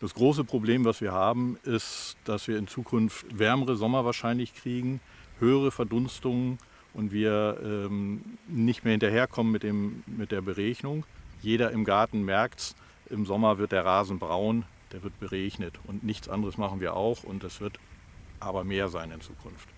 Das große Problem, was wir haben, ist, dass wir in Zukunft wärmere Sommer wahrscheinlich kriegen, höhere Verdunstungen und wir ähm, nicht mehr hinterherkommen mit, dem, mit der Beregnung. Jeder im Garten merkt es, im Sommer wird der Rasen braun, der wird beregnet und nichts anderes machen wir auch und es wird aber mehr sein in Zukunft.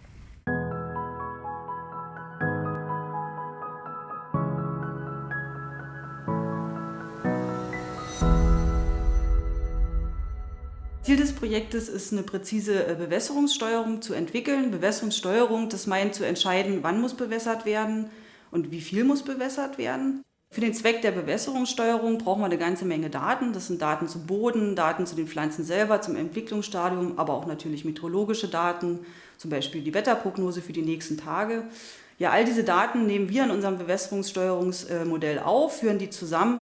Ziel des Projektes ist eine präzise äh, Bewässerungssteuerung zu entwickeln. Bewässerungssteuerung, das meint zu entscheiden, wann muss bewässert werden und wie viel muss bewässert werden. Für den Zweck der Bewässerungssteuerung brauchen wir eine ganze Menge Daten. Das sind Daten zu Boden, Daten zu den Pflanzen selber, zum Entwicklungsstadium, aber auch natürlich meteorologische Daten, zum Beispiel die Wetterprognose für die nächsten Tage. Ja, all diese Daten nehmen wir in unserem Bewässerungssteuerungsmodell auf, führen die zusammen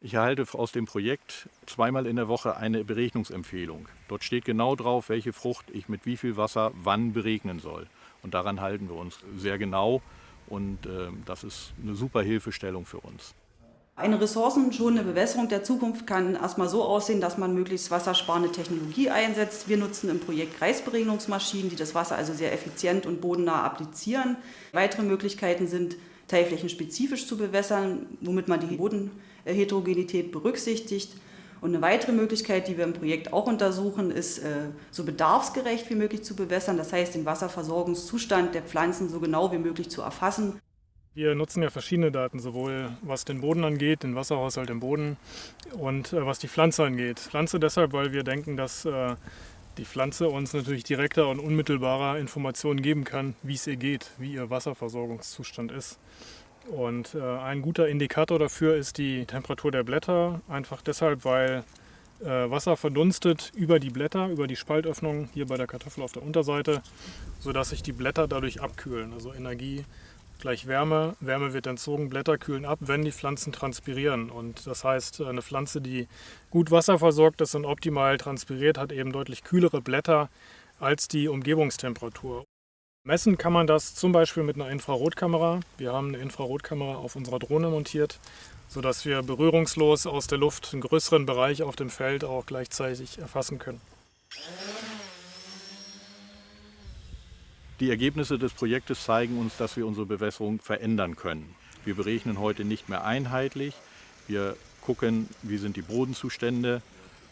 ich erhalte aus dem Projekt zweimal in der Woche eine Beregnungsempfehlung. Dort steht genau drauf, welche Frucht ich mit wie viel Wasser wann beregnen soll. Und daran halten wir uns sehr genau und äh, das ist eine super Hilfestellung für uns. Eine ressourcenschonende Bewässerung der Zukunft kann erstmal so aussehen, dass man möglichst wassersparende Technologie einsetzt. Wir nutzen im Projekt Kreisberegnungsmaschinen, die das Wasser also sehr effizient und bodennah applizieren. Weitere Möglichkeiten sind teilflächenspezifisch zu bewässern, womit man die Bodenheterogenität berücksichtigt. Und eine weitere Möglichkeit, die wir im Projekt auch untersuchen, ist, äh, so bedarfsgerecht wie möglich zu bewässern. Das heißt, den Wasserversorgungszustand der Pflanzen so genau wie möglich zu erfassen. Wir nutzen ja verschiedene Daten, sowohl was den Boden angeht, den Wasserhaushalt im Boden und äh, was die Pflanze angeht. Pflanze deshalb, weil wir denken, dass äh, die Pflanze uns natürlich direkter und unmittelbarer Informationen geben kann, wie es ihr geht, wie ihr Wasserversorgungszustand ist. Und äh, ein guter Indikator dafür ist die Temperatur der Blätter, einfach deshalb, weil äh, Wasser verdunstet über die Blätter, über die Spaltöffnung hier bei der Kartoffel auf der Unterseite, sodass sich die Blätter dadurch abkühlen. Also Energie gleich Wärme. Wärme wird entzogen, Blätter kühlen ab, wenn die Pflanzen transpirieren. Und das heißt, eine Pflanze, die gut wasserversorgt ist und optimal transpiriert, hat eben deutlich kühlere Blätter als die Umgebungstemperatur. Messen kann man das zum Beispiel mit einer Infrarotkamera. Wir haben eine Infrarotkamera auf unserer Drohne montiert, sodass wir berührungslos aus der Luft einen größeren Bereich auf dem Feld auch gleichzeitig erfassen können. Die Ergebnisse des Projektes zeigen uns, dass wir unsere Bewässerung verändern können. Wir berechnen heute nicht mehr einheitlich. Wir gucken, wie sind die Bodenzustände.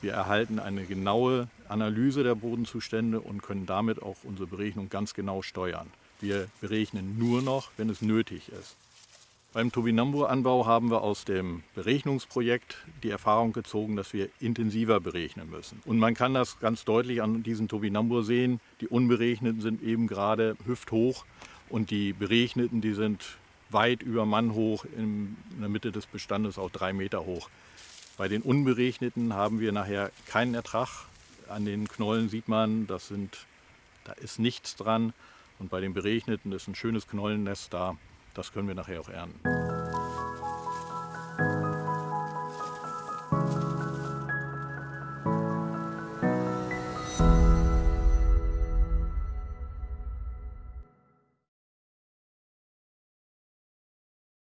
Wir erhalten eine genaue Analyse der Bodenzustände und können damit auch unsere Berechnung ganz genau steuern. Wir berechnen nur noch, wenn es nötig ist. Beim Tobinambur-Anbau haben wir aus dem Berechnungsprojekt die Erfahrung gezogen, dass wir intensiver berechnen müssen. Und man kann das ganz deutlich an diesen Tobinambur sehen. Die Unberechneten sind eben gerade hüfthoch und die Berechneten, die sind weit über Mann hoch, in der Mitte des Bestandes auch drei Meter hoch. Bei den Unberechneten haben wir nachher keinen Ertrag. An den Knollen sieht man, das sind, da ist nichts dran. Und bei den Berechneten ist ein schönes Knollennest da. Das können wir nachher auch ernten.